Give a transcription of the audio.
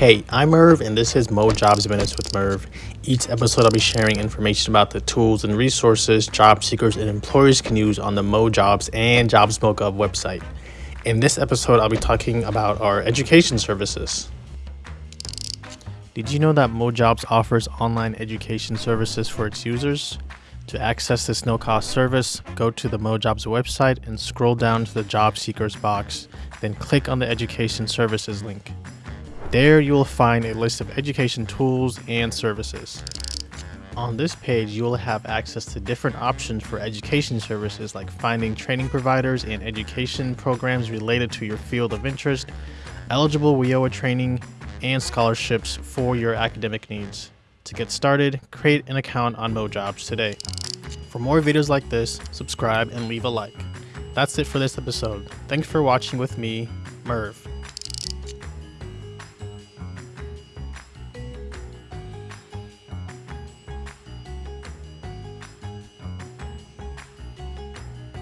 Hey, I'm Merv, and this is MoJobs Minutes with Merv. Each episode, I'll be sharing information about the tools and resources job seekers and employers can use on the MoJobs and JobsMoGov website. In this episode, I'll be talking about our education services. Did you know that MoJobs offers online education services for its users? To access this no-cost service, go to the MoJobs website and scroll down to the Job Seekers box, then click on the Education Services link. There you will find a list of education tools and services. On this page, you will have access to different options for education services like finding training providers and education programs related to your field of interest, eligible WIOA training, and scholarships for your academic needs. To get started, create an account on MoJobs today. For more videos like this, subscribe and leave a like. That's it for this episode. Thanks for watching with me, Merv.